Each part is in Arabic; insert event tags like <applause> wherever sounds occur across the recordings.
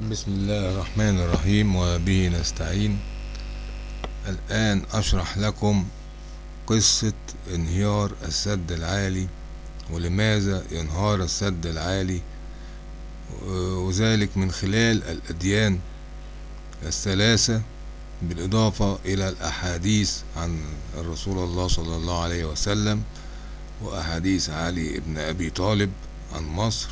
بسم الله الرحمن الرحيم وبه نستعين. الآن أشرح لكم قصة انهيار السد العالي ولماذا ينهار السد العالي وذلك من خلال الأديان الثلاثة بالإضافة إلى الأحاديث عن الرسول الله صلى الله عليه وسلم وأحاديث علي بن أبي طالب عن مصر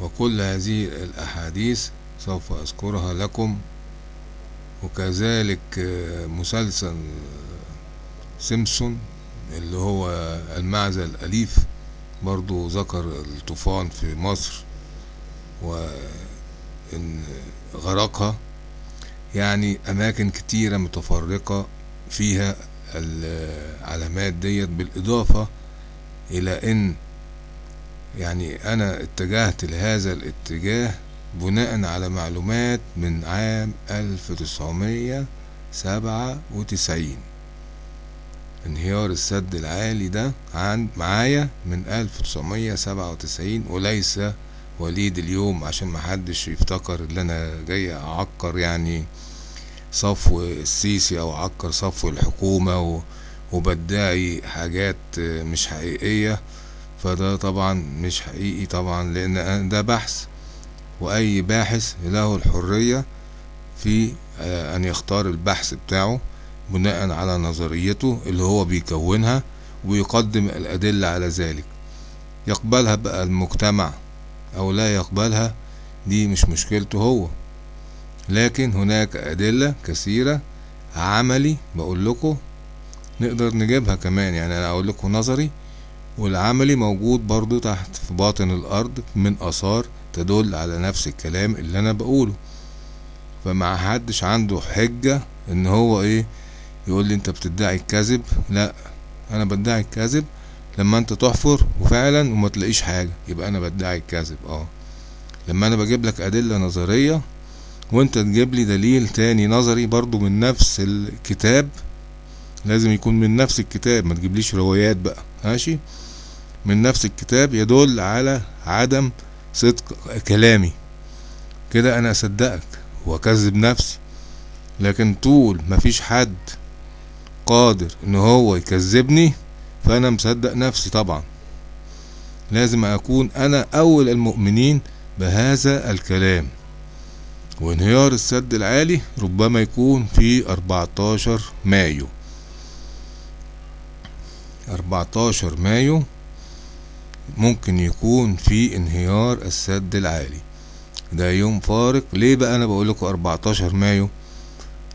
وكل هذه الأحاديث سوف أذكرها لكم. وكذلك مسلسل سيمسون اللي هو المعزة الأليف برضو ذكر الطوفان في مصر وإن غرقها. يعني أماكن كتيرة متفرقة فيها العلامات ديت بالإضافة إلى إن يعني أنا اتجهت لهذا الاتجاه بناء على معلومات من عام ألف تسعمية سبعة وتسعين. انهيار السد العالي ده عن معايا من ألف تسعمية سبعة وتسعين وليس وليد اليوم عشان محدش يفتكر إن أنا جاي أعكر يعني صفو السيسي أو أعكر صفو الحكومة وبدعي حاجات مش حقيقية. فده طبعا مش حقيقي طبعا لأن ده بحث وأي باحث له الحرية في أن يختار البحث بتاعه بناء على نظريته اللي هو بيكونها ويقدم الأدلة على ذلك. يقبلها بقى المجتمع أو لا يقبلها دي مش مشكلته هو. لكن هناك أدلة كثيرة عملي بقول لكم نقدر نجيبها كمان يعني أنا أقول لكم نظري والعملي موجود برضو تحت في باطن الأرض من آثار تدل على نفس الكلام اللي أنا بقوله. فما حدش عنده حجة إن هو إيه يقول لي أنت بتدعي الكذب. لا أنا بدعي الكذب لما أنت تحفر وفعلا وما تلاقيش حاجة يبقى أنا بدعي الكذب. آه. لما أنا بجيب لك أدلة نظرية وأنت تجيب لي دليل تاني نظري برضو من نفس الكتاب لازم يكون من نفس الكتاب ما تجيبليش روايات بقى. ماشي؟ من نفس الكتاب يدل على عدم صدق كلامي. كده أنا أصدقك وأكذب نفسي لكن طول مفيش حد قادر إن هو يكذبني فأنا مصدق نفسي طبعا. لازم أكون أنا أول المؤمنين بهذا الكلام. وانهيار السد العالي ربما يكون في 14 مايو. 14 مايو ممكن يكون في انهيار السد العالي. ده يوم فارق. ليه بقى أنا بقول لكم 14 مايو؟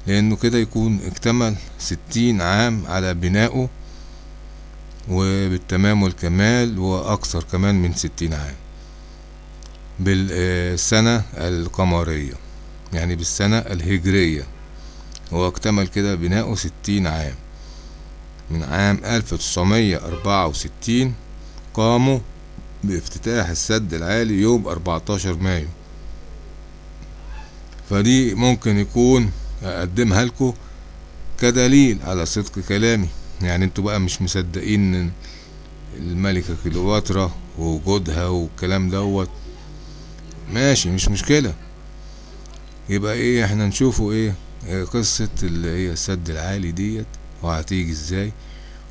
لأنه كده يكون اكتمل 60 عام على بنائه وبالتمام والكمال وأكثر كمان من 60 عام. بالسنة القمرية يعني بالسنة الهجرية. هو اكتمل كده بناؤه 60 عام. من عام 1964 قاموا بافتتاح السد العالي يوم 14 مايو. فدي ممكن يكون أقدمها لكم كدليل على صدق كلامي. يعني أنتوا بقى مش مصدقين الملكة كليوباترا ووجودها والكلام دوت. ماشي مش مشكلة. يبقى إيه إحنا نشوفوا إيه قصة اللي هي السد العالي ديت وهتيجي إزاي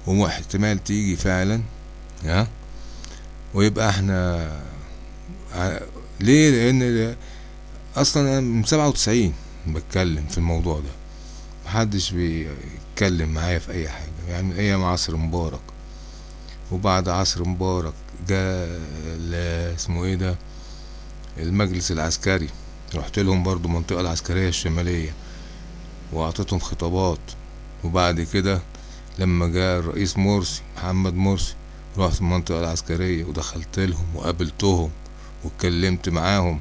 واحتمال تيجي فعلا ها؟ ويبقى إحنا ليه؟ لأن أصلا أنا من سبعة وتسعين بتكلم في الموضوع ده. محدش بيتكلم معايا في أي حاجة. يعني أيام عصر مبارك. وبعد عصر مبارك جاء اسمه إيه ده؟ المجلس العسكري. رحت لهم برضو المنطقة العسكرية الشمالية. وأعطيتهم خطابات. وبعد كده لما جاء الرئيس مرسي محمد مرسي رحت المنطقة العسكرية ودخلت لهم وقابلتهم واتكلمت معاهم.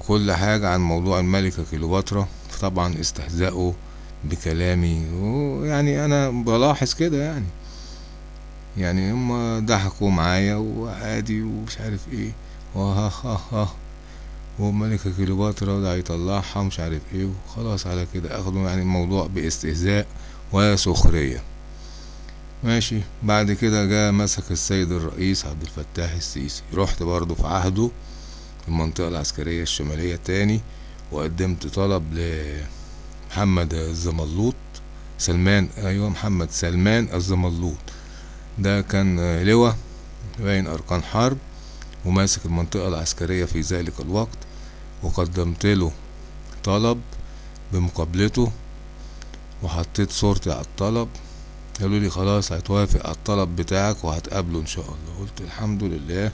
وكل حاجة عن موضوع الملكة كليوباترا فطبعا استهزأوا بكلامي. ويعني أنا بلاحظ كده يعني. يعني هما ضحكوا معايا وعادي ومش عارف إيه. وها ها ها وملكة كليوباترا ده هيطلعها مش عارف إيه. وخلاص على كده. أخدوا يعني الموضوع باستهزاء وسخرية. ماشي. بعد كده جاء مسك السيد الرئيس عبد الفتاح السيسي. رحت برضه في عهده المنطقة العسكرية الشمالية تاني وقدمت طلب لمحمد الزملوط سلمان. أيوه محمد سلمان الزملوط. ده كان لواء باين أركان حرب وماسك المنطقة العسكرية في ذلك الوقت وقدمت له طلب بمقابلته وحطيت صورتي على الطلب. قالوا لي خلاص هتوافق على الطلب بتاعك وهتقابله إن شاء الله. قلت الحمد لله.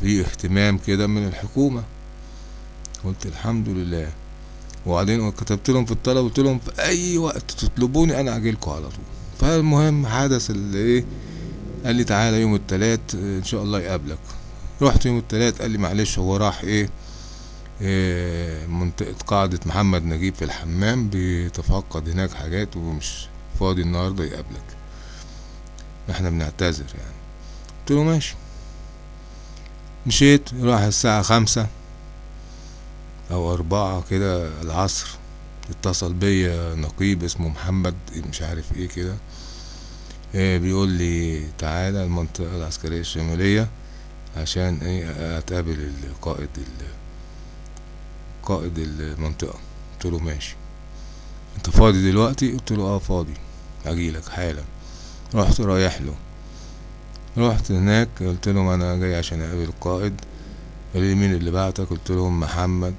في اهتمام كده من الحكومة. قلت الحمد لله. وبعدين كتبت لهم في الطلب قلت لهم في أي وقت تطلبوني أنا اجيلكوا على طول. فالمهم حدث اللي إيه؟ قال لي تعالى يوم التلات إن شاء الله يقابلك. رحت يوم التلات قال لي معلش هو راح إيه, إيه منطقة قاعدة محمد نجيب في الحمام بيتفقد هناك حاجات ومش فاضي النهاردة يقابلك. إحنا بنعتذر يعني. قلت له ماشي. مشيت راح الساعة خمسة أو أربعة كده العصر. اتصل بيا نقيب اسمه محمد مش عارف إيه كده. إيه بيقول لي تعالى المنطقة العسكرية الشمالية عشان إيه أتقابل القائد قائد المنطقة. قلت له ماشي. انت فاضي دلوقتي؟ قلت له آه فاضي. اجيلك حالا. رحت رايح له. رحت هناك قلت لهم أنا جاي عشان أقابل القائد. قال لي مين اللي بعتك؟ قلت لهم محمد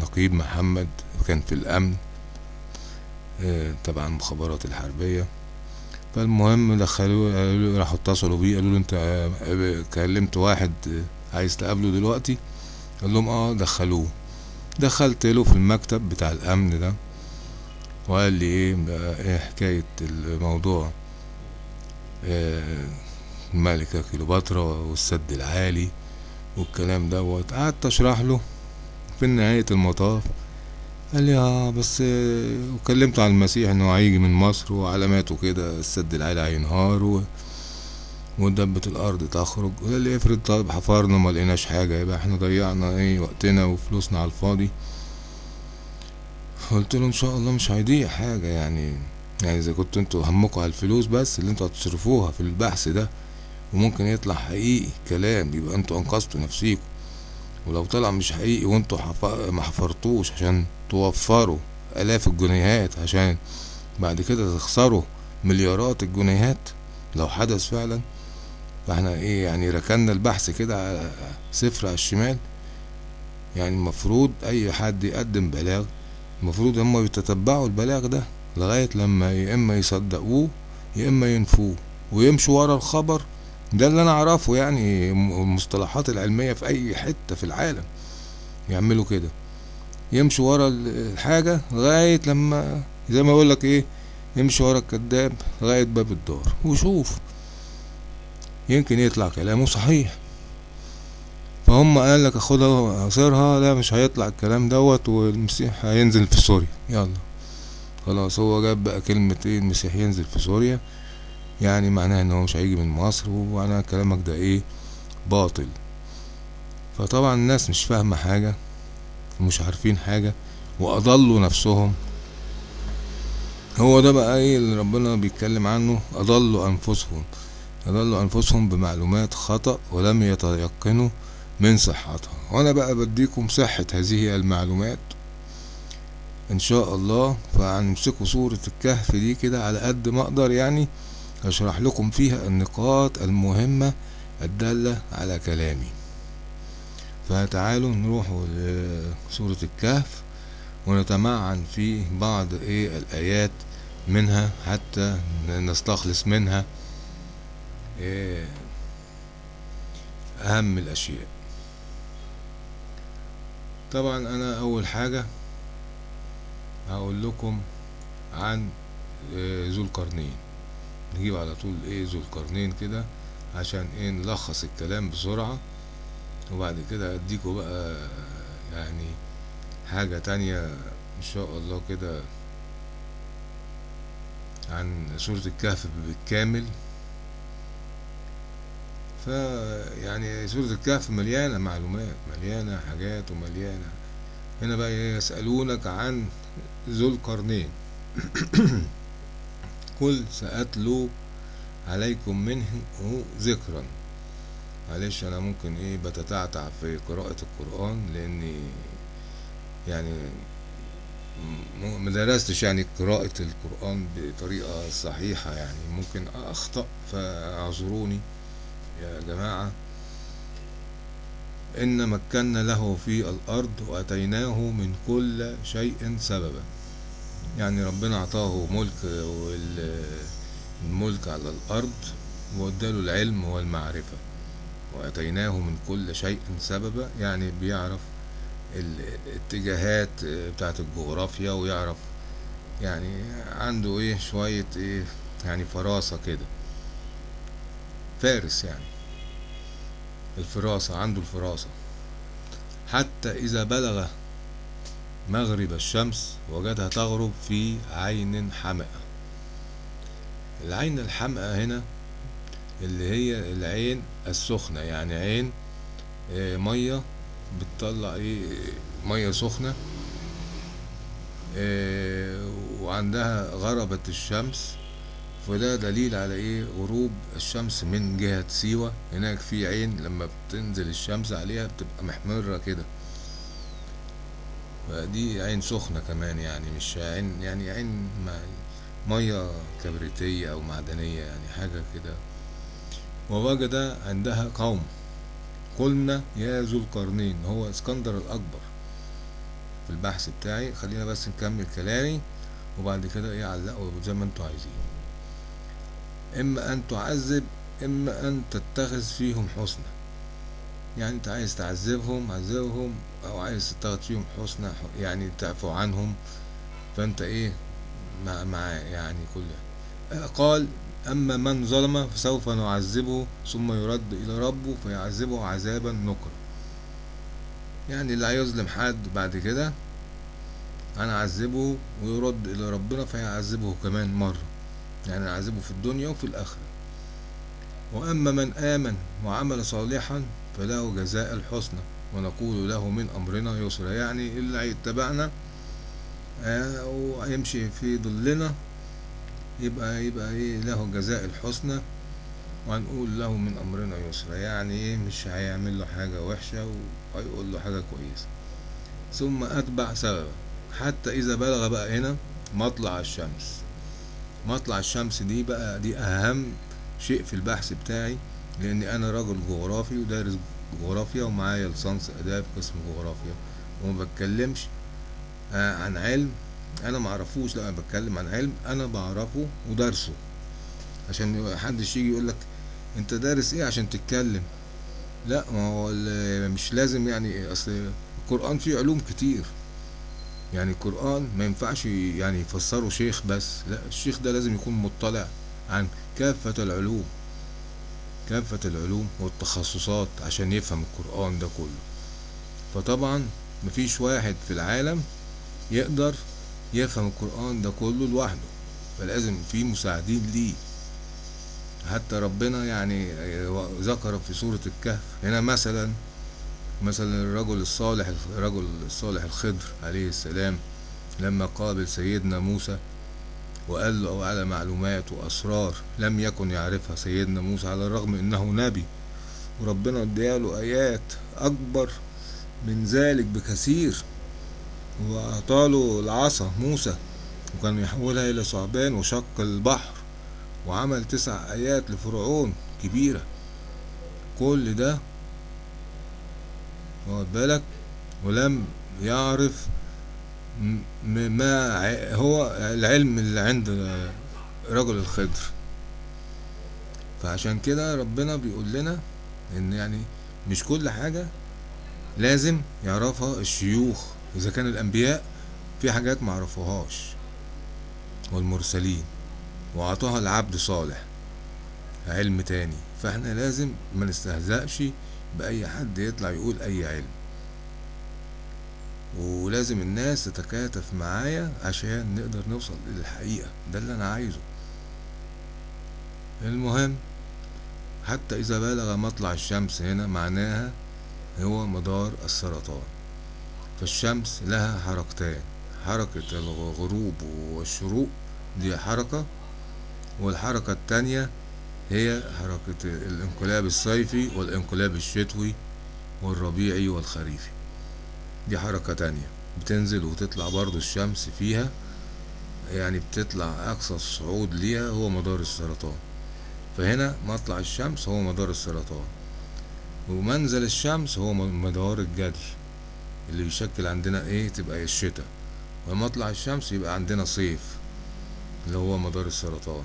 نقيب محمد كان في الأمن تبع المخابرات الحربية. فالمهم دخلوه قالوا راحوا اتصلوا بيه. قالوا له انت كلمت واحد عايز تقابله دلوقتي؟ قال لهم آه دخلوه. دخلت له في المكتب بتاع الأمن ده. وقال لي إيه بقى إيه حكاية الموضوع. الملكة كيلوباترا والسد العالي والكلام دوت. قعدت أشرح له في نهاية المطاف. قال لي آه بس وكلمته عن المسيح إنه هيجي من مصر وعلاماته كده السد العالي هينهار. ودبة الأرض تخرج. قال لي افرض طيب حفرنا ما لقيناش حاجة يبقى إحنا ضيعنا إيه وقتنا وفلوسنا على الفاضي. قلت له إن شاء الله مش هيضيع حاجة يعني يعني إذا كنتوا أنتوا همكوا على الفلوس بس اللي أنتوا هتصرفوها في البحث ده وممكن يطلع حقيقي كلام يبقى أنتوا أنقذتوا نفسيكم ولو طلع مش حقيقي وأنتوا. ما حفرتوش عشان توفروا آلاف الجنيهات عشان بعد كده تخسروا مليارات الجنيهات لو حدث فعلا فإحنا إيه يعني ركنا البحث كده على صفر على الشمال يعني المفروض أي حد يقدم بلاغ المفروض هما يتتبعوا البلاغ ده لغاية لما يا إما يصدقوه يا إما ينفوه ويمشوا ورا الخبر. ده اللي أنا أعرفه يعني المصطلحات العلمية في أي حتة في العالم يعملوا كده. يمشوا ورا الحاجة لغاية لما زي ما أقول لك إيه يمشي ورا الكذاب لغاية باب الدار. وشوف يمكن يطلع كلامه صحيح. فهم قال لك اخدها اصيرها لا مش هيطلع الكلام دوت والمسيح هينزل في سوريا. يلا. خلاص هو جاب بقى كلمة إيه المسيح ينزل في سوريا. يعني معناها إن هو مش هيجي من مصر ومعناها كلامك ده إيه؟ باطل. فطبعا الناس مش فاهمة حاجة ومش عارفين حاجة وأضلوا نفسهم. هو ده بقى إيه اللي ربنا بيتكلم عنه؟ أضلوا أنفسهم. أضلوا أنفسهم بمعلومات خطأ ولم يتيقنوا. من صحتها. وأنا بقى بديكم صحة هذه المعلومات. إن شاء الله فهنمسكوا صورة الكهف دي كده على قد ما أقدر يعني. اشرح لكم فيها النقاط المهمة الدالة على كلامي. فتعالوا نروحوا لسورة الكهف ونتمعن في بعض إيه الآيات منها حتى نستخلص منها إيه أهم الأشياء. طبعا أنا أول حاجة هقول لكم عن إيه ذو القرنين. نجيب على طول إيه ذو القرنين كده عشان إيه نلخص الكلام بسرعة. وبعد كده اديكوا بقى يعني حاجة تانية إن شاء الله كده عن سورة الكهف بالكامل. فيعني سورة الكهف مليانة معلومات مليانة حاجات ومليانة. هنا بقى يسألونك عن ذو القرنين. <coughs> قل سأتلو عليكم منه ذكرا. معلش أنا ممكن إيه بتتعتع في قراءة القرآن لأني يعني مدرستش يعني قراءة القرآن بطريقة صحيحة يعني. ممكن أخطأ فاعذروني. يا جماعة إن مكنا له في الأرض وأتيناه من كل شيء سببا. يعني ربنا أعطاه ملك والملك على الأرض واداله العلم والمعرفة. وأتيناه من كل شيء سببا يعني بيعرف الاتجاهات بتاعت الجغرافيا ويعرف يعني عنده إيه شوية إيه يعني فراسة كده. فارس يعني. الفراسة عنده الفراسة. حتى إذا بلغ مغرب الشمس وجدها تغرب في عين حمأة. العين الحمأة هنا اللي هي العين السخنة يعني عين آه، مية بتطلع إيه مية سخنة. آه، وعندها غربت الشمس فده دليل على إيه؟ غروب الشمس من جهة سيوة. هناك في عين لما بتنزل الشمس عليها بتبقى محمرة كده. فدي عين سخنة كمان يعني مش عين يعني عين مية كبريتية أو معدنية يعني حاجة كده. ووجد عندها قوم. قلنا يا ذو القرنين هو اسكندر الأكبر في البحث بتاعي. خلينا بس نكمل كلامي وبعد كده إيه علقوا زي ما أنتوا عايزين. إما أن تعذب إما أن تتخذ فيهم حسنى يعني أنت عايز تعذبهم عذبهم أو عايز تتخذ فيهم حسنى يعني تعفو عنهم. فأنت إيه؟ مع, مع يعني كل قال أما من ظلم فسوف نعذبه ثم يرد إلى ربه فيعذبه عذابا نكرا. يعني اللي هيظلم حد بعد كده أنا أعذبه ويرد إلى ربنا فيعذبه كمان مرة. يعني نعذبه في الدنيا وفي الآخرة. وأما من آمن وعمل صالحا فله جزاء الحسنى ونقول له من أمرنا يسرا. يعني اللي هيتبعنا آه، وهيمشي في ظلنا يبقى يبقى إيه له جزاء الحسنى وهنقول له من أمرنا يسرا. يعني إيه مش هيعمل له حاجة وحشة وهيقول له حاجة كويسة. ثم أتبع سببا حتى إذا بلغ بقى هنا مطلع الشمس. مطلع الشمس دي بقى دي أهم شيء في البحث بتاعي لأني أنا راجل جغرافي ودارس جغرافيا ومعايا ليسانس آداب قسم جغرافيا. وما بتكلمش آه، عن علم. أنا معرفوش لا أنا بتكلم عن علم أنا بعرفه ودارسه. عشان محدش يجي يقولك أنت دارس إيه عشان تتكلم؟ لا ما هو مش لازم يعني أصل القرآن فيه علوم كتير. يعني القرآن ما ينفعش يعني يفسره شيخ بس لا الشيخ ده لازم يكون مطلع عن كافة العلوم كافة العلوم والتخصصات عشان يفهم القرآن ده كله. فطبعا مفيش واحد في العالم يقدر يفهم القرآن ده كله لوحده فلازم في مساعدين ليه. حتى ربنا يعني ذكر في سورة الكهف هنا مثلا مثلا الرجل الصالح الرجل الصالح الخضر عليه السلام لما قابل سيدنا موسى وقال له على معلومات وأسرار لم يكن يعرفها سيدنا موسى على الرغم إنه نبي وربنا اداله آيات أكبر من ذلك بكثير وأعطاله العصا موسى وكان يحولها إلى ثعبان وشق البحر وعمل تسع آيات لفرعون كبيرة. كل ده واخد بالك؟ ولم يعرف ما هو العلم اللي عند رجل الخضر. فعشان كده ربنا بيقول لنا إن يعني مش كل حاجة لازم يعرفها الشيوخ إذا كان الأنبياء في حاجات معرفوهاش والمرسلين وأعطاها العبد صالح علم تاني. فإحنا لازم ما نستهزأش بأي حد يطلع يقول أي علم. ولازم الناس تتكاتف معايا عشان نقدر نوصل للحقيقة ده اللي أنا عايزه. المهم حتى إذا بلغ مطلع الشمس هنا معناها هو مدار السرطان. فالشمس لها حركتان حركة الغروب والشروق دي حركة والحركة التانية هي حركة الانقلاب الصيفي والانقلاب الشتوي والربيعي والخريفي. دي حركة تانية. بتنزل وتطلع برضو الشمس فيها يعني بتطلع أقصى الصعود ليها هو مدار السرطان. فهنا مطلع الشمس هو مدار السرطان. ومنزل الشمس هو مدار الجدي اللي بيشكل عندنا إيه؟ تبقى الشتاء. ومطلع الشمس يبقى عندنا صيف اللي هو مدار السرطان.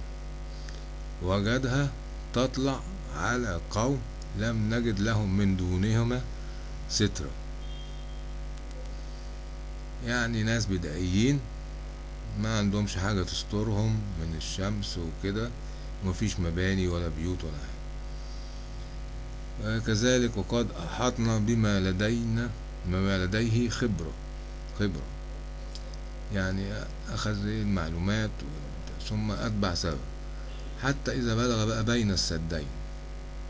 وجدها تطلع على قوم لم نجد لهم من دونهما سترة يعني ناس بدائيين ما عندهمش حاجة تسترهم من الشمس وكده ومفيش مباني ولا بيوت ولا حاجة. كذلك وقد أحطنا بما لدينا بما لديه خبرة خبرة. يعني أخذ المعلومات ثم أتبع سبب. حتى إذا بلغ بقى بين السدين.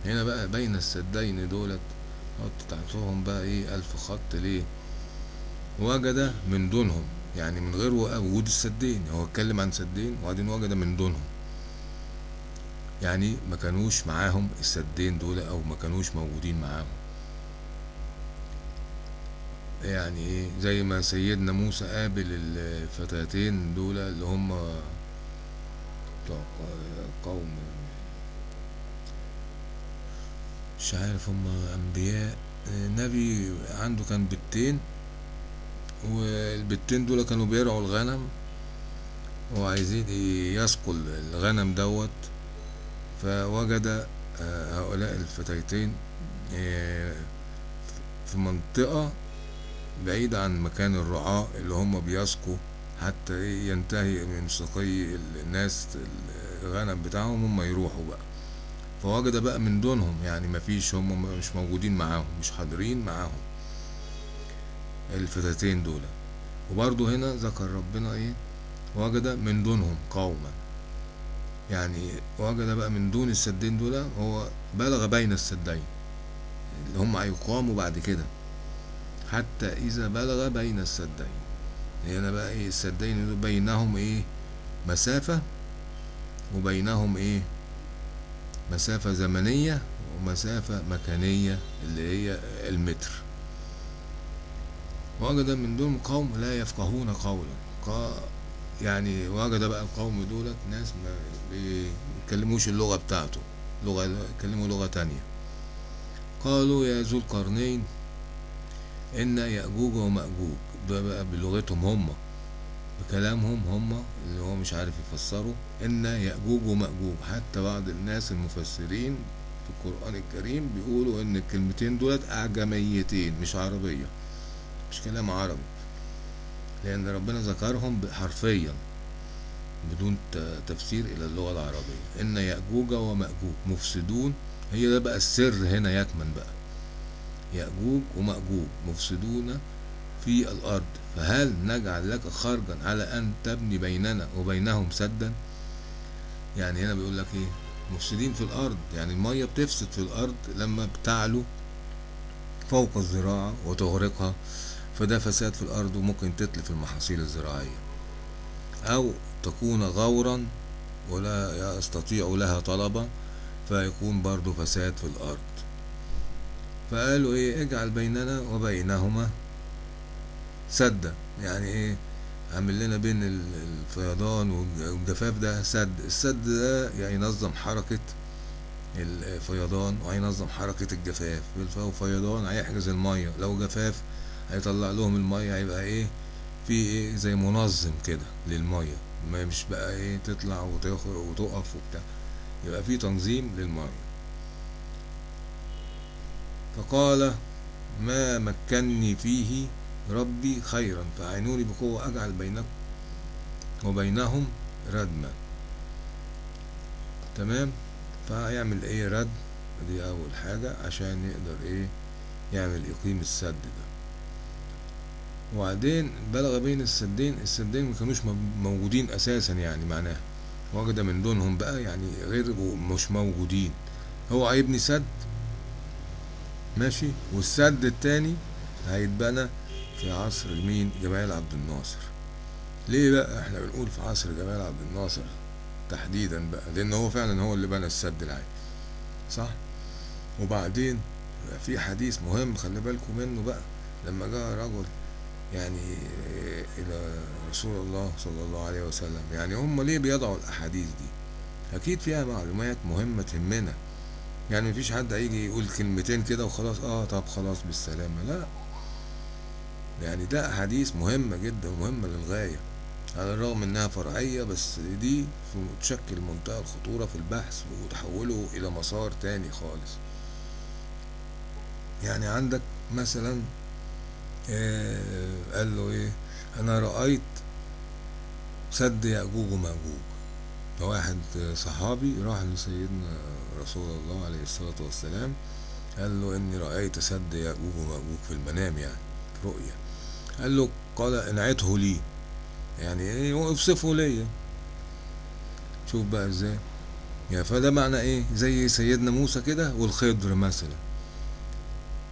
هنا بقى بين السدين دولت حط تحتهم بقى إيه ألف خط ليه؟ وجد من دونهم يعني من غير وجود السدين. هو اتكلم عن سدين وبعدين وجد من دونهم. يعني ما كانوش معاهم السدين دول أو ما كانوش موجودين معاهم. يعني إيه زي ما سيدنا موسى قابل الفتاتين دول اللي هم بتوع قوم مش عارف هم أنبياء. نبي عنده كان بنتين والبنتين دول كانوا بيرعوا الغنم وعايزين يسقوا الغنم دوت. فوجد هؤلاء الفتيتين في منطقة بعيدة عن مكان الرعاة اللي هم بيسقوا. حتى ينتهي من سقي الناس الغنم بتاعهم هم يروحوا بقى. فوجد بقى من دونهم يعني مفيش هم مش موجودين معاهم مش حاضرين معاهم الفتاتين دول. وبرضه هنا ذكر ربنا إيه؟ وجد من دونهم قوما. يعني وجد بقى من دون السدين دول هو بلغ بين السدين اللي هم هيقاموا بعد كده. حتى إذا بلغ بين السدين. هنا بقى إيه السدين بينهم إيه مسافة وبينهم إيه مسافة زمنية ومسافة مكانية اللي هي المتر. وجد من دون قوم لا يفقهون قولا. يعني وجد بقى القوم دولت ناس ما بيتكلموش اللغة بتاعته لغة يتكلموا لغة تانية. قالوا يا ذو القرنين إن يأجوج ومأجوج. بقى بلغتهم هم بكلامهم هم اللي هو مش عارف يفسروا إن يأجوج ومأجوج. حتى بعض الناس المفسرين في القرآن الكريم بيقولوا إن الكلمتين دولت أعجميتين مش عربية مش كلام عربي. لأن ربنا ذكرهم حرفيا بدون تفسير إلى اللغة العربية. إن يأجوج ومأجوج مفسدون. هي ده بقى السر هنا يكمن بقى. يأجوج ومأجوج مفسدون في الأرض فهل نجعل لك خرجا على أن تبني بيننا وبينهم سدا؟ يعني هنا بيقول لك إيه؟ مفسدين في الأرض يعني المية بتفسد في الأرض لما بتعلو فوق الزراعة وتغرقها فده فساد في الأرض وممكن تتلف المحاصيل الزراعية. أو تكون غورا ولا يستطيع لها طلبة فيكون برضو فساد في الأرض. فقالوا إيه؟ اجعل بيننا وبينهما سدا يعني إيه؟ عامل لنا بين الفيضان والجفاف ده سد. السد ده يعني ينظم حركة الفيضان وهينظم حركة الجفاف. الفيضان هيحجز المية لو جفاف هيطلع لهم المية هيبقى إيه؟ في إيه؟ زي منظم كده للمية. ما مش بقى إيه؟ تطلع وتخرج وتقف وبتاع. يبقى في تنظيم للمية. فقال ما مكنني فيه ربي خيرا. فأعينوني بقوة أجعل بينكم وبينهم ردما. تمام؟ فهيعمل إيه رد؟ دي أول حاجة عشان يقدر إيه؟ يعمل يقيم السد ده. وبعدين بلغ بين السدين السدين ما كانوش موجودين أساسا يعني معناها وجد من دونهم بقى يعني غير مش موجودين. هو هيبني سد؟ ماشي. والسد التاني هيتبنى في عصر مين؟ جمال عبد الناصر. ليه بقى إحنا بنقول في عصر جمال عبد الناصر تحديدا بقى؟ لأن هو فعلا هو اللي بنى السد العالي صح؟ وبعدين في حديث مهم خلي بالكم منه بقى. لما جاء رجل يعني إلى رسول الله صلى الله عليه وسلم. يعني هم ليه بيضعوا الأحاديث دي؟ أكيد فيها معلومات مهمة تهمنا. يعني مفيش حد هيجي يقول كلمتين كده وخلاص. آه طب خلاص بالسلامة. لا. يعني ده احاديث مهمة جدا ومهمة للغاية على الرغم إنها فرعية بس دي تشكل منتهى الخطورة في البحث وتحوله إلى مسار تاني خالص. يعني عندك مثلا آه قال له إيه؟ أنا رأيت سد يأجوج ومأجوج. واحد صحابي راح لسيدنا رسول الله عليه الصلاة والسلام قال له إني رأيت سد يأجوج ومأجوج في المنام يعني في رؤية. قال له قال انعته لي. يعني إيه؟ اوصفه ليا. شوف بقى إزاي. يعني فده معنى إيه؟ زي سيدنا موسى كده والخضر مثلا.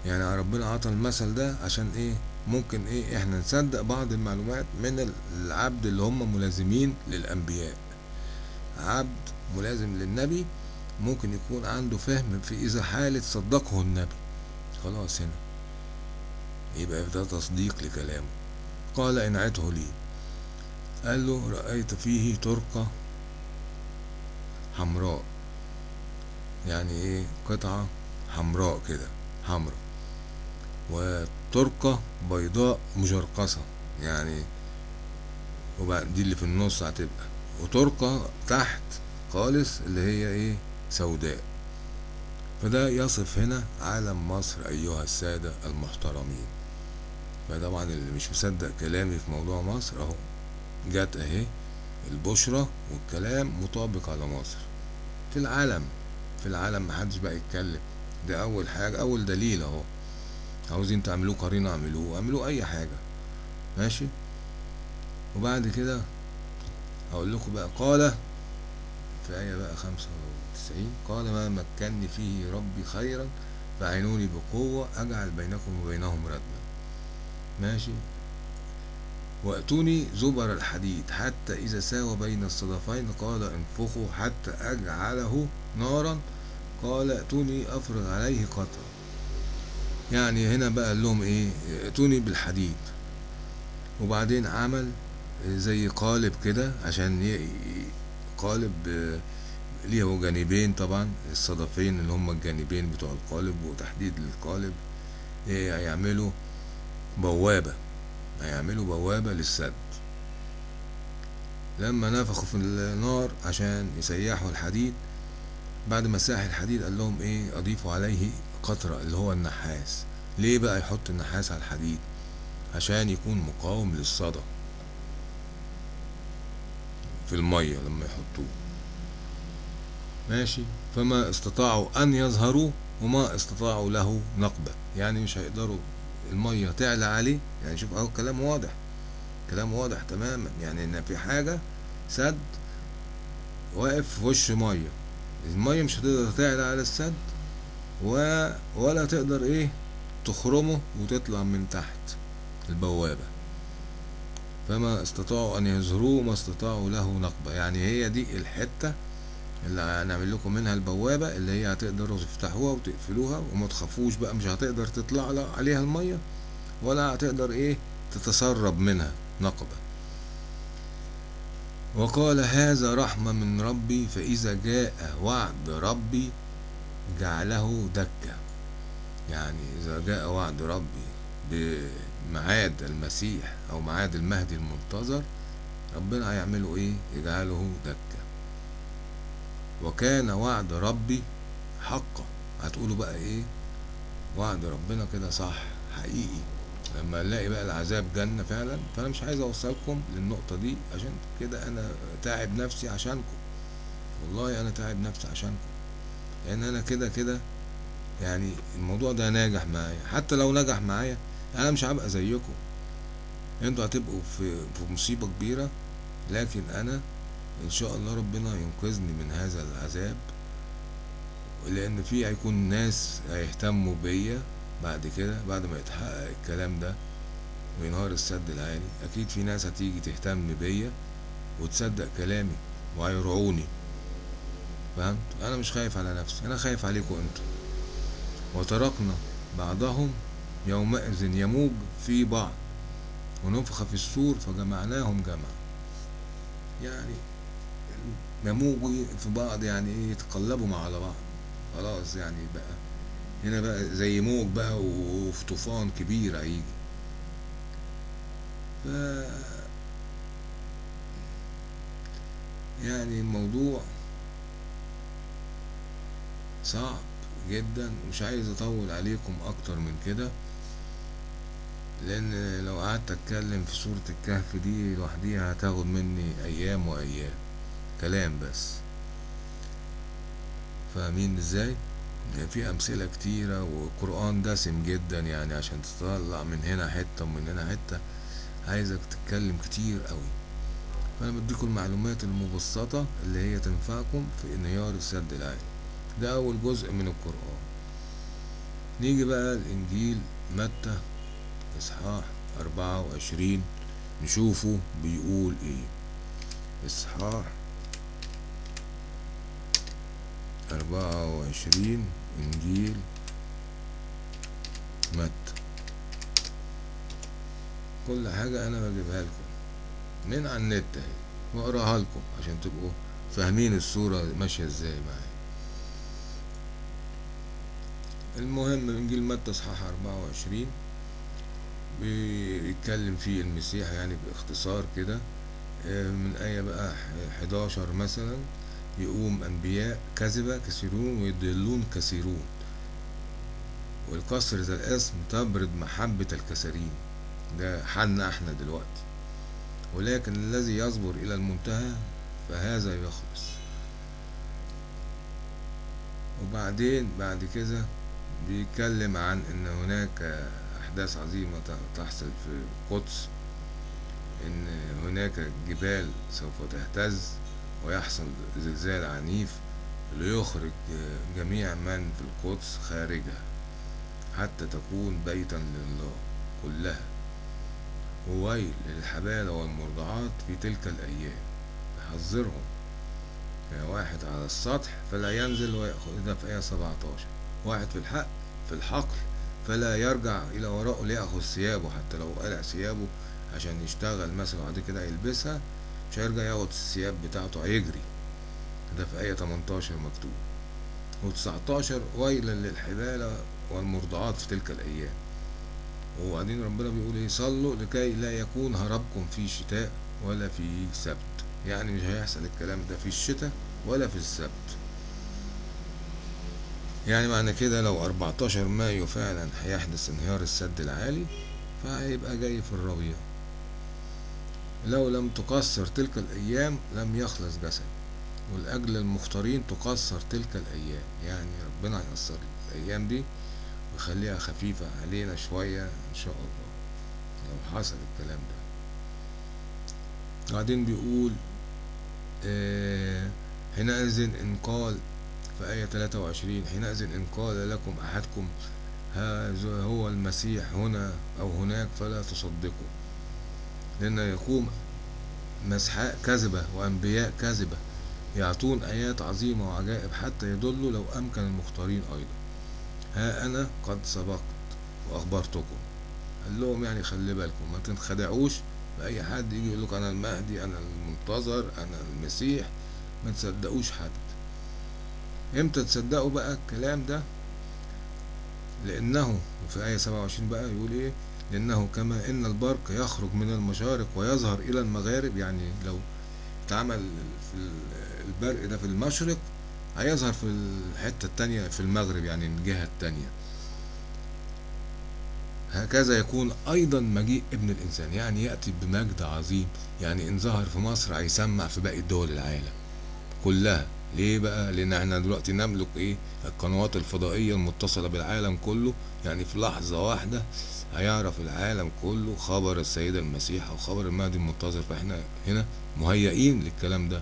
يعني ربنا عطى المثل ده عشان إيه؟ ممكن إيه؟ إحنا نصدق بعض المعلومات من العبد اللي هم ملازمين للأنبياء. عبد ملازم للنبي ممكن يكون عنده فهم في إذا حالة صدقه النبي. خلاص هنا. يبقى ده تصديق لكلامه. قال انعته لي. قال له رأيت فيه ترقة حمراء. يعني إيه؟ قطعة حمراء كده حمراء. وترقة بيضاء مجرقصة. يعني وبعد دي اللي في النص هتبقى. وترقة تحت خالص اللي هي إيه؟ سوداء. فده يصف هنا عالم مصر أيها السادة المحترمين. فطبعا اللي مش مصدق كلامي في موضوع مصر أهو. جت أهي البشرة والكلام مطابق على مصر. في العالم في العالم محدش بقى يتكلم. ده أول حاجة أول دليل أهو. عاوزين تعملوه قرينة اعملوه اعملوه أي حاجة. ماشي؟ وبعد كده هقول لكم بقى قال في آية بقى خمسة وتسعين قال ما مكني فيه ربي خيرا فعينوني بقوة أجعل بينكم وبينهم ردما ماشي. وأتوني زبر الحديد حتى إذا ساوى بين الصدفين قال انفخوا حتى أجعله نارا. قال ائتوني أفرغ عليه قطرا يعني هنا بقى قال لهم إيه؟ ائتوني بالحديد. وبعدين عمل زي قالب كده عشان قالب ليه؟ جانبين طبعا الصدفين اللي هم الجانبين بتوع القالب وتحديد للقالب هيعملوا بوابة هيعملوا بوابة للسد. لما نفخوا في النار عشان يسيحوا الحديد بعد ما ساح الحديد قال لهم إيه أضيفوا عليه قطرة اللي هو النحاس. ليه بقى يحط النحاس على الحديد؟ عشان يكون مقاوم للصدى في المية لما يحطوه. ماشي؟ فما استطاعوا أن يظهروا وما استطاعوا له نقبة. يعني مش هيقدروا المية تعلى عليه. يعني شوف أهو كلام واضح كلام واضح تماما. يعني إن في حاجة سد واقف في وش مية. المية مش هتقدر تعلى على السد و... ولا تقدر إيه تخرمه وتطلع من تحت البوابة. فما استطاعوا أن يظهروه ما استطاعوا له نقبة. يعني هي دي الحتة اللي هنعمل لكم منها البوابة اللي هي هتقدروا تفتحوها وتقفلوها وما تخافوش بقى مش هتقدر تطلع عليها المية ولا هتقدر إيه تتسرب منها نقبة. وقال هذا رحمة من ربي فإذا جاء وعد ربي جعله دكة يعني إذا جاء وعد ربي بميعاد المسيح أو ميعاد المهدي المنتظر ربنا هيعمله إيه؟ يجعله دكة وكان وعد ربي حقا. هتقولوا بقى إيه؟ وعد ربنا كده صح حقيقي. لما نلاقي بقى العذاب جنة فعلا فأنا مش عايز أوصلكم للنقطة دي عشان كده أنا تعب نفسي عشانكم. والله أنا تعب نفسي عشانكم. لأن أنا كده كده يعني الموضوع ده ناجح معايا. حتى لو نجح معايا أنا مش هبقى زيكم. أنتوا هتبقوا في في مصيبة كبيرة لكن أنا إن شاء الله ربنا ينقذني من هذا العذاب لأن في هيكون ناس هيهتموا بيا بعد كده بعد ما يتحقق الكلام ده وينهار السد العالي. أكيد في ناس هتيجي تهتم بيا وتصدق كلامي وهيرعوني. فهمت؟ أنا مش خايف على نفسي أنا خايف عليكم أنتوا. وتركنا بعضهم يومئذ يموج في بعض ونفخ في السور فجمعناهم جمع يعني يموجوا في بعض يعني إيه يتقلبوا مع على بعض خلاص يعني بقى. هنا بقى زي موج بقى وفي طوفان كبير هيجي. ف يعني الموضوع صعب جدا. مش عايز أطول عليكم أكتر من كده لأن لو قعدت أتكلم في سورة الكهف دي لوحديها هتاخد مني أيام وأيام. كلام بس. فاهمين إزاي؟ في أمثلة كتيرة والقرآن دسم جدا يعني عشان تطلع من هنا حتة ومن هنا حتة. عايزك تتكلم كتير قوي. فأنا بديكم المعلومات المبسطة اللي هي تنفعكم في انهيار السد العالي ده أول جزء من القرآن. نيجي بقى الإنجيل متى؟ إصحاح أربعة وعشرين. نشوفه بيقول إيه. إصحاح أربعة وعشرين إنجيل متى. كل حاجة أنا بجيبها لكم. من على النت أهي. وأقراها لكم عشان تبقوا فاهمين الصورة ماشية إزاي معايا. المهم إنجيل متى إصحاح أربعة وعشرين. بيتكلم فيه المسيح يعني باختصار كده من آية بقى حداشر مثلا. يقوم أنبياء كذبة كثيرون ويضلون كثيرون. والكسر ذا الاسم تبرد محبة الكثيرين. ده حالنا إحنا دلوقتي. ولكن الذي يصبر إلى المنتهى فهذا يخلص. وبعدين بعد كده بيتكلم عن إن هناك أحداث عظيمة تحصل في القدس. إن هناك جبال سوف تهتز. ويحصل زلزال عنيف ليخرج جميع من في القدس خارجها حتى تكون بيتا لله كلها. وويل للحبالة والمرضعات في تلك الأيام. يحذرهم يعني واحد على السطح فلا ينزل ويأخذ ده في آية 17 واحد في الحق في الحقل فلا يرجع إلى وراءه ليأخذ ثيابه حتى لو قلع ثيابه عشان يشتغل مثلا وبعد كده يلبسها. مش هيرجع ياخد الثياب بتاعته هيجري. ده في آية 18 مكتوب. و19 ويلا للحبالة والمرضعات في تلك الأيام. وبعدين ربنا بيقول إيه؟ صلوا لكي لا يكون هربكم في شتاء ولا في سبت. يعني مش هيحصل الكلام ده في الشتاء ولا في السبت. يعني معنى كده لو 14 مايو فعلا هيحدث انهيار السد العالي فهيبقى جاي في الربيع لو لم تقصر تلك الأيام لم يخلص جسد والأجل المختارين تقصر تلك الأيام. يعني ربنا هيقصر الأيام دي ويخليها خفيفة علينا شوية إن شاء الله. لو حصل الكلام ده. بعدين بيقول آه حينئذ إن قال في آية 23 حينئذ إن قال لكم أحدكم هذا هو المسيح هنا أو هناك فلا تصدقوا. لأن يقوم مسحاء كذبة وأنبياء كذبة يعطون آيات عظيمة وعجائب حتى يدلوا لو أمكن المختارين أيضا. ها أنا قد سبقت وأخبرتكم. قال لهم يعني خلي بالكم ما تنخدعوش. بأي حد يجي يقول لك أنا المهدي أنا المنتظر أنا المسيح. ما تصدقوش حد. إمتى تصدقوا بقى الكلام ده؟ لأنه في آية 27 بقى يقول إيه؟ لأنه كما إن البرق يخرج من المشارق ويظهر إلى المغارب يعني لو اتعمل في البرق ده في المشرق هيظهر في الحتة التانية في المغرب يعني الجهة التانية. هكذا يكون أيضا مجيء ابن الإنسان يعني يأتي بمجد عظيم يعني إن ظهر في مصر هيسمع في باقي دول العالم كلها. ليه بقى؟ لأن إحنا دلوقتي نملك إيه؟ القنوات الفضائية المتصلة بالعالم كله. يعني في لحظة واحدة هيعرف العالم كله خبر السيدة المسيح أو خبر المهدي المنتظر. فإحنا هنا مهيئين للكلام ده.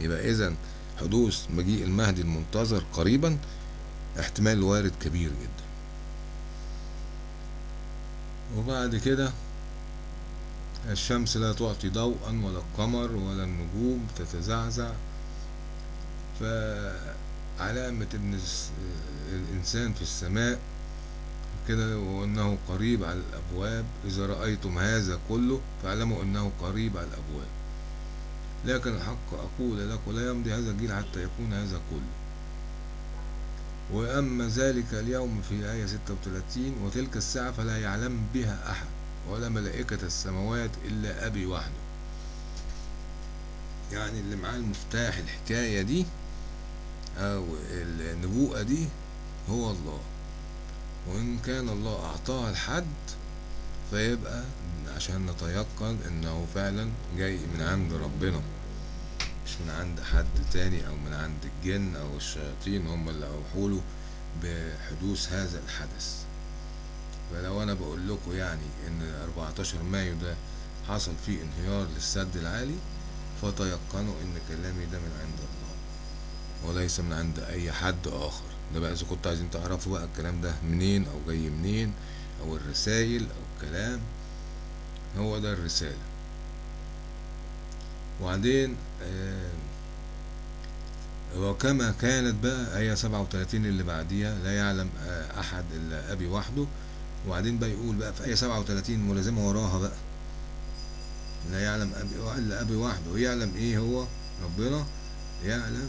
يبقى إذا حدوث مجيء المهدي المنتظر قريبا احتمال وارد كبير جدا. وبعد كده الشمس لا تعطي ضوءا ولا القمر ولا النجوم تتزعزع. فعلامة إن الس- الإنسان في السماء كده وأنه قريب على الأبواب. إذا رأيتم هذا كله فاعلموا أنه قريب على الأبواب. لكن الحق أقول لكم لا يمضي هذا الجيل حتى يكون هذا كله. وأما ذلك اليوم في آية 36 وتلك الساعة فلا يعلم بها أحد ولا ملائكة السماوات إلا أبي وحده. يعني اللي معاه المفتاح الحكاية دي أو النبوءة دي هو الله. وإن كان الله أعطاها لحد فيبقى عشان نتيقن إنه فعلا جاي من عند ربنا. مش من عند حد تاني أو من عند الجن أو الشياطين هم اللي أوحوا له بحدوث هذا الحدث. فلو أنا بقول لكم يعني إن 14 مايو ده حصل فيه انهيار للسد العالي فتيقنوا إن كلامي ده من عند الله وليس من عند أي حد آخر. ده بقى إذا كنتوا عايزين تعرفوا بقى الكلام ده منين أو جاي منين أو الرسائل أو الكلام هو ده الرسالة. وبعدين آه، وكما كانت بقى آية 37 اللي بعديها لا يعلم آه، أحد إلا أبي وحده. وبعدين بقى يقول بقى في آية 37 ملازمة وراها بقى. لا يعلم أبي إلا أبي وحده. ويعلم إيه هو؟ ربنا يعلم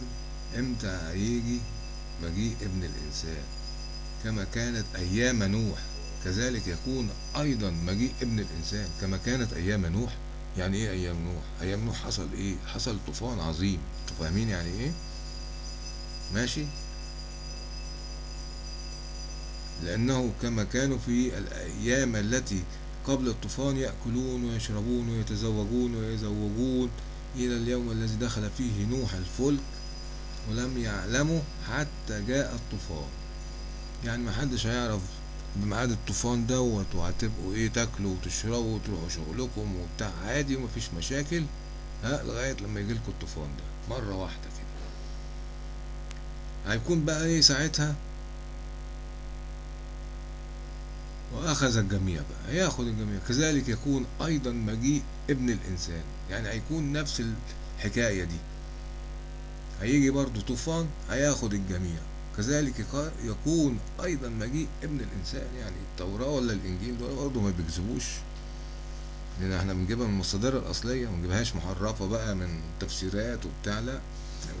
إمتى هيجي مجيء ابن الإنسان؟ كما كانت أيام نوح كذلك يكون أيضا مجيء ابن الإنسان كما كانت أيام نوح. يعني إيه أيام نوح؟ أيام نوح حصل إيه؟ حصل طوفان عظيم. أنتوا فاهمين يعني إيه؟ ماشي؟ لأنه كما كانوا في الأيام التي قبل الطوفان يأكلون ويشربون ويتزوجون ويزوجون إلى اليوم الذي دخل فيه نوح الفلك ولم يعلموا حتى جاء الطوفان. يعني محدش هيعرف بميعاد الطوفان دوت وهتبقوا إيه تاكلوا وتشربوا وتروحوا شغلكم وبتاع. عادي ومفيش مشاكل. ها لغاية لما يجيلكوا الطوفان ده. مرة واحدة كده. هيكون بقى إيه ساعتها؟ وأخذ الجميع بقى. هياخد الجميع. كذلك يكون أيضا مجيء ابن الإنسان. يعني هيكون نفس الحكاية دي. هيجي برضو طوفان هياخد الجميع. كذلك يكون أيضا مجيء ابن الإنسان يعني التوراة ولا الإنجيل دول برضو ما بيكذبوش لأن إحنا بنجيبها من المصادر الأصلية ما بنجيبهاش محرفة بقى من تفسيرات وبتاع لا.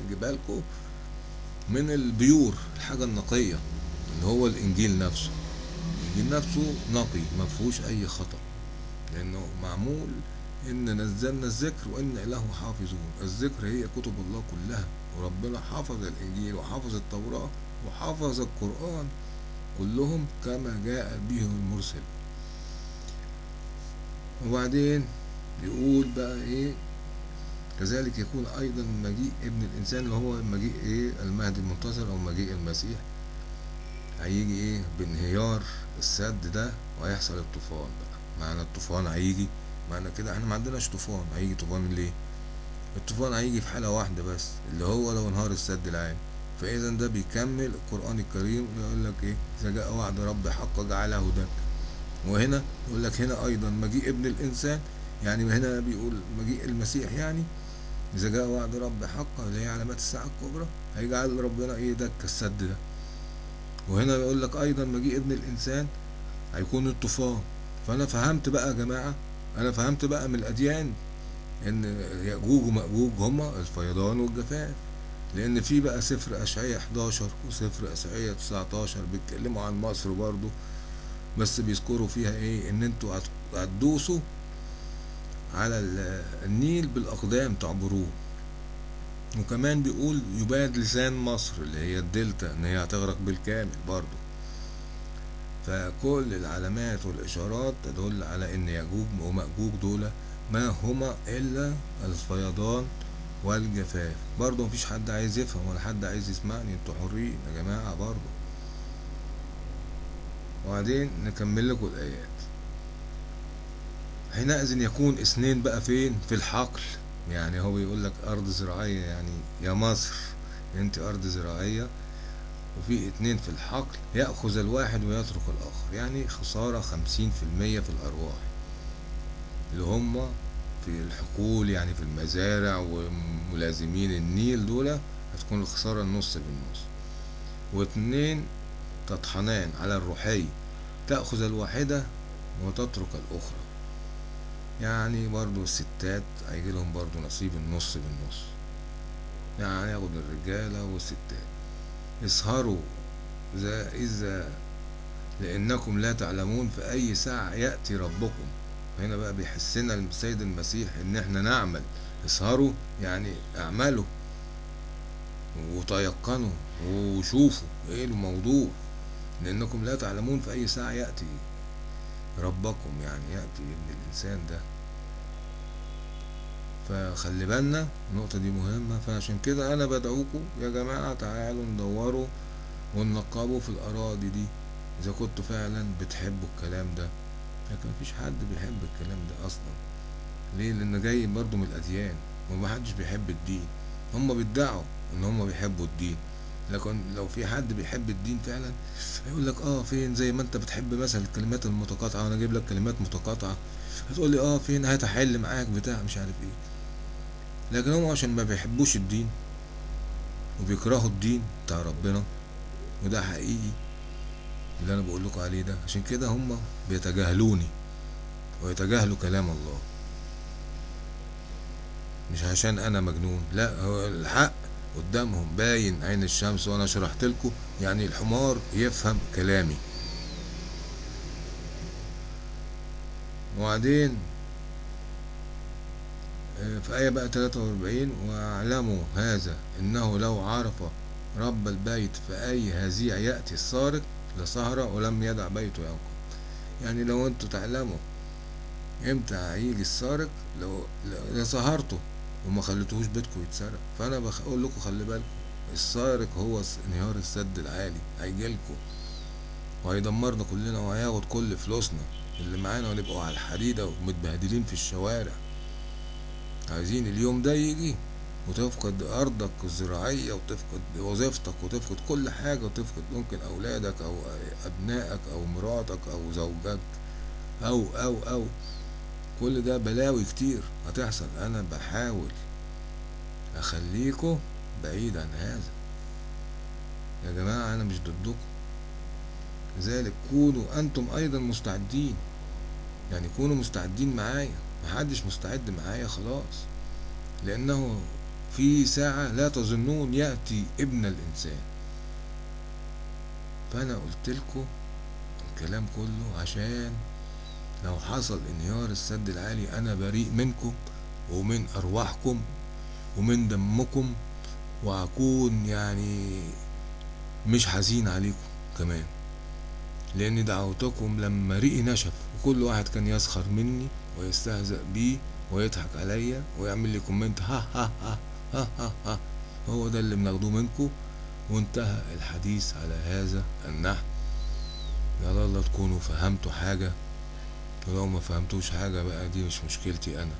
بنجيبها لكم من البيور الحاجة النقية اللي هو الإنجيل نفسه. الإنجيل نفسه نقي ما فيهوش أي خطأ. لأنه معمول إن نزلنا الذكر وإن له حافظون. الذكر هي كتب الله كلها. وربنا حفظ الإنجيل وحفظ التوراة وحفظ القرآن كلهم كما جاء به المرسل. وبعدين يقول بقى إيه؟ كذلك يكون أيضا مجيء ابن الإنسان اللي هو مجيء إيه؟ المهدي المنتظر أو مجيء المسيح. هيجي إيه؟ بانهيار السد ده وهيحصل الطوفان بقى. معنى الطوفان هيجي؟ معنى كده إحنا ما عندناش طوفان. هيجي طوفان ليه؟ الطوفان هيجي في حالة واحدة بس اللي هو لو انهار السد العالي فإذا ده بيكمل القرآن الكريم يقول لك إيه؟ إذا جاء وعد رب حق جعله هدى. وهنا يقول لك هنا أيضا مجيء ابن الإنسان يعني هنا بيقول مجيء المسيح يعني إذا جاء وعد رب حق اللي هي علامات الساعة الكبرى. هيجعل ربنا إيه؟ دك السد ده. وهنا يقول لك أيضا مجيء ابن الإنسان هيكون الطوفان. فأنا فهمت بقى يا جماعة أنا فهمت بقى من الأديان إن يأجوج ومأجوج هما الفيضان والجفاف. لأن في بقى سفر أشعية 11 وسفر أشعية 19 بيتكلموا عن مصر برضو. بس بيذكروا فيها إن أنتوا هت- هتدوسوا على ال- النيل بالأقدام تعبروه. وكمان بيقول يباد لسان مصر اللي هي الدلتا إن هي هتغرق بالكامل برضو. فكل العلامات والإشارات تدل على إن يأجوج ومأجوج دول ما هما إلا الفيضان والجفاف. برضه مفيش حد عايز يفهم ولا حد عايز يسمعني. أنتوا حرين يا جماعة برضه. وبعدين نكمل لكم الآيات. حينئذ يكون اثنين بقى فين؟ في الحقل. يعني هو بيقول لك أرض زراعية يعني يا مصر أنت أرض زراعية وفي اتنين في الحقل يأخذ الواحد ويترك الآخر. يعني خسارة خمسين في المية في الأرواح. اللي هم في الحقول يعني في المزارع وملازمين النيل دول هتكون الخسارة النص بالنص. واتنين تطحنان على الروحي تأخذ الواحدة وتترك الأخرى. يعني برضو الستات هيجي لهم برضو نصيب النص بالنص. يعني ياخد الرجالة والستات. اسهروا إذا إذا لأنكم لا تعلمون في أي ساعة يأتي ربكم. هنا بقى بيحسنا السيد المسيح إن إحنا نعمل اسهروا يعني اعملوا وتيقنوا وشوفوا إيه الموضوع؟ لأنكم لا تعلمون في أي ساعة يأتي ربكم يعني يأتي ابن الإنسان ده. فخلي بالنا النقطة دي مهمة. فعشان كده أنا بدعوكم يا جماعة تعالوا ندوروا وننقبوا في الأراضي دي. إذا كنتوا فعلا بتحبوا الكلام ده. لكن مفيش حد بيحب الكلام ده أصلا. ليه؟ لأن جاي برضو من الأديان ومحدش بيحب الدين. هما بيدعوا إن هما بيحبوا الدين. لكن لو في حد بيحب الدين فعلا هيقول لك آه فين؟ زي ما أنت بتحب مثلا الكلمات المتقاطعة وأنا أجيب لك كلمات متقاطعة. هتقول لي آه فين؟ هتحل معاك بتاع مش عارف إيه. لكن هم عشان ما بيحبوش الدين وبيكرهوا الدين بتاع ربنا وده حقيقي. اللي أنا بقول لكم عليه ده. عشان كده هم بيتجاهلوني ويتجاهلوا كلام الله. مش عشان أنا مجنون لا هو الحق قدامهم. باين عين الشمس وأنا شرحت لكم يعني الحمار يفهم كلامي. وبعدين في آية بقى 43 واعلموا هذا إنه لو عرف رب البيت في أي هزيع يأتي السارق لسهر ولم يدع بيته ينقض يعني لو أنتوا تعلموا إمتى هيجي السارق لو سهرتوا وما خليتوهوش بيتكم يتسرق. فأنا بقول لكم خلي بالكم السارق هو انهيار السد العالي هيجيلكوا وهيدمرنا كلنا وهياخد كل فلوسنا اللي معانا ونبقوا على الحديدة ومتبهدلين في الشوارع. عايزين اليوم ده يجي. وتفقد أرضك الزراعية وتفقد وظيفتك وتفقد كل حاجة وتفقد ممكن أولادك أو أبنائك أو مراتك أو زوجك أو أو أو. كل ده بلاوي كتير هتحصل. أنا بحاول أخليكوا بعيد عن هذا. يا جماعة أنا مش ضدكم. لذلك كونوا أنتم أيضا مستعدين. يعني كونوا مستعدين معايا. محدش مستعد معايا خلاص. لأنه في ساعة لا تظنون يأتي ابن الإنسان. فأنا قلت لكم الكلام كله عشان لو حصل انهيار السد العالي أنا بريء منكم ومن أرواحكم ومن دمكم وأكون يعني مش حزين عليكم كمان. لأن دعوتكم لما ريقي نشف وكل واحد كان يسخر مني ويستهزأ بي ويضحك عليا ويعمل لي comment ها ها ها. ها ها ها. هو ده اللي بناخدوه منكم. وانتهى الحديث على هذا النحو. يا الله تكونوا فهمتوا حاجة. ولو ما فهمتوش حاجة بقى دي مش مشكلتي أنا.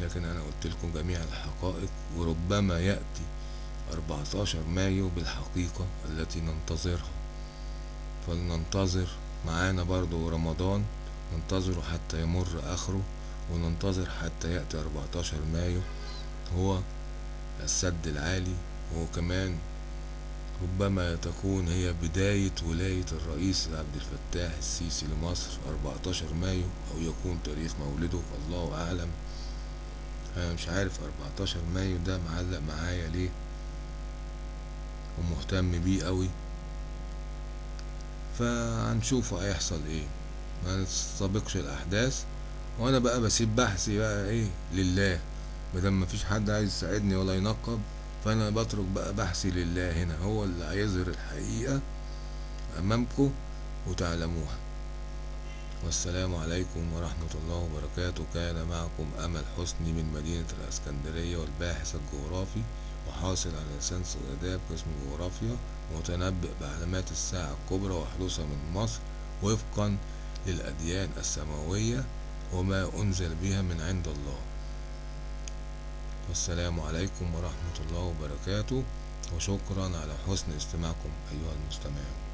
لكن أنا قلت لكم جميع الحقائق وربما يأتي 14 مايو بالحقيقة التي ننتظرها. فلننتظر معانا برضو رمضان ننتظره حتى يمر آخره وننتظر حتى يأتي 14 مايو. هو السد العالي وكمان ربما تكون هي بداية ولاية الرئيس عبد الفتاح السيسي لمصر 14 مايو أو يكون تاريخ مولده الله أعلم. أنا مش عارف 14 مايو ده معلق معايا ليه ومهتم بيه قوي فهنشوفه هيحصل إيه. ما نستبقش الأحداث وأنا بقى بسيب بحثي بقى إيه لله. مادام مفيش حد عايز يساعدني ولا ينقب فأنا بترك بقى بحثي لله هنا هو اللي هيظهر الحقيقة أمامكم وتعلموها. والسلام عليكم ورحمة الله وبركاته. كان معكم أمل حسني من مدينة الإسكندرية والباحث الجغرافي وحاصل على ليسانس الآداب قسم الجغرافيا متنبئ بعلامات الساعة الكبرى وحدوثها من مصر وفقا للأديان السماوية وما أنزل بها من عند الله. والسلام عليكم ورحمة الله وبركاته وشكرا على حسن استماعكم أيها المستمعون